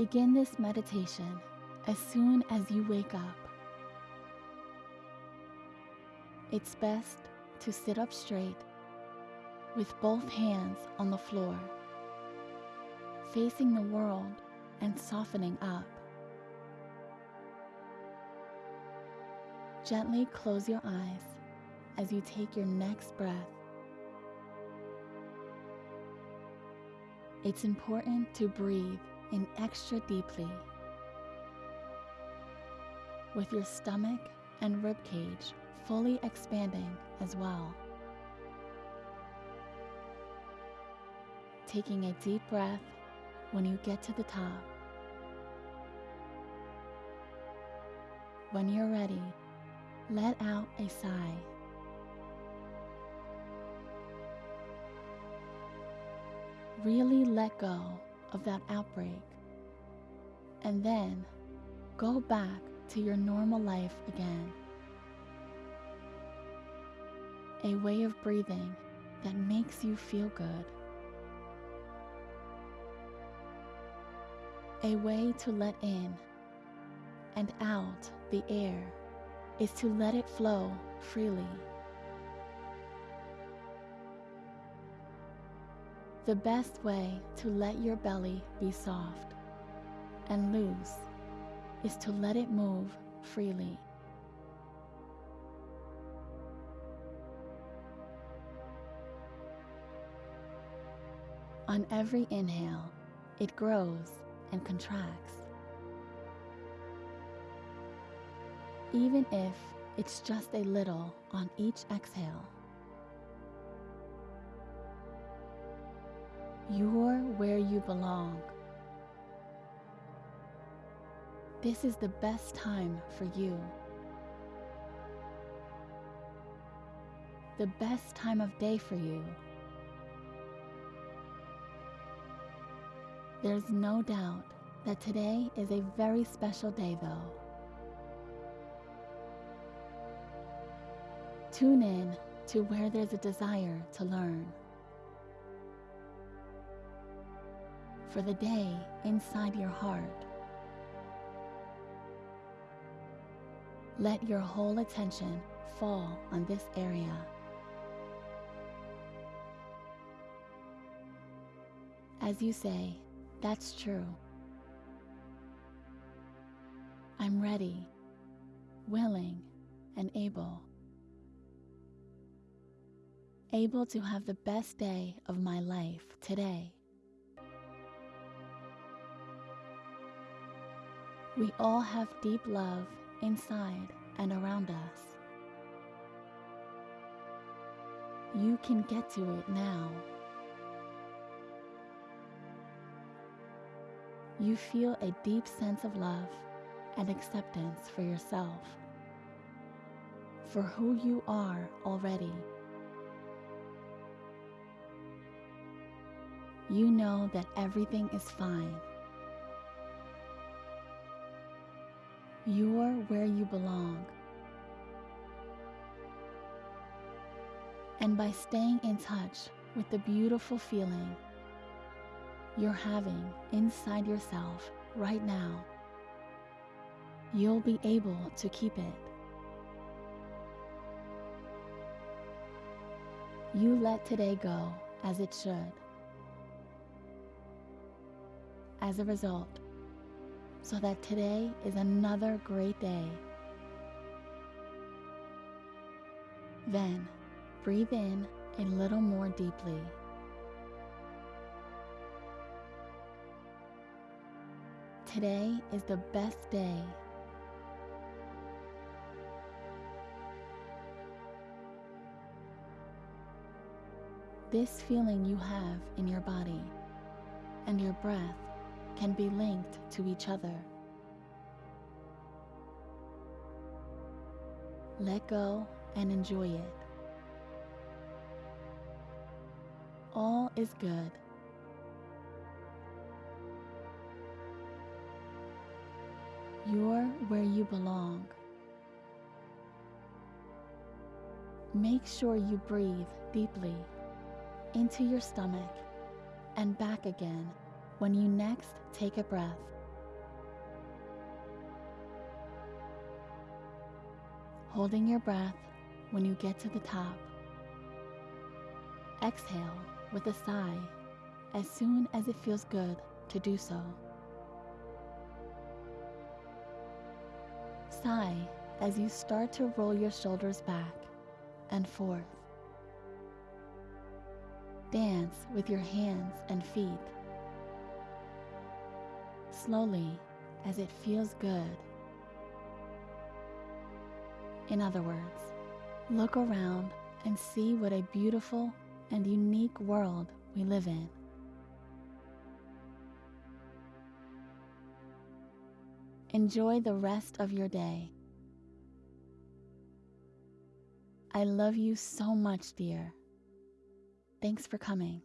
Begin this meditation as soon as you wake up. It's best to sit up straight with both hands on the floor, facing the world and softening up. Gently close your eyes as you take your next breath. It's important to breathe in extra deeply with your stomach and rib cage fully expanding as well. Taking a deep breath when you get to the top. When you're ready, let out a sigh. Really let go of that outbreak and then go back to your normal life again. A way of breathing that makes you feel good. A way to let in and out the air is to let it flow freely. The best way to let your belly be soft and loose is to let it move freely. On every inhale, it grows and contracts. Even if it's just a little on each exhale. You're where you belong. This is the best time for you. The best time of day for you. There's no doubt that today is a very special day, though. Tune in to where there's a desire to learn. For the day inside your heart. Let your whole attention fall on this area. As you say, that's true. I'm ready, willing, and able. Able to have the best day of my life today. We all have deep love inside and around us. You can get to it now. You feel a deep sense of love and acceptance for yourself, for who you are already. You know that everything is fine You're where you belong. And by staying in touch with the beautiful feeling you're having inside yourself right now, you'll be able to keep it. You let today go as it should. As a result, so that today is another great day. Then breathe in a little more deeply. Today is the best day. This feeling you have in your body and your breath can be linked to each other. Let go and enjoy it. All is good. You're where you belong. Make sure you breathe deeply into your stomach and back again when you next take a breath. Holding your breath when you get to the top. Exhale with a sigh as soon as it feels good to do so. Sigh as you start to roll your shoulders back and forth. Dance with your hands and feet Slowly as it feels good. In other words, look around and see what a beautiful and unique world we live in. Enjoy the rest of your day. I love you so much, dear. Thanks for coming.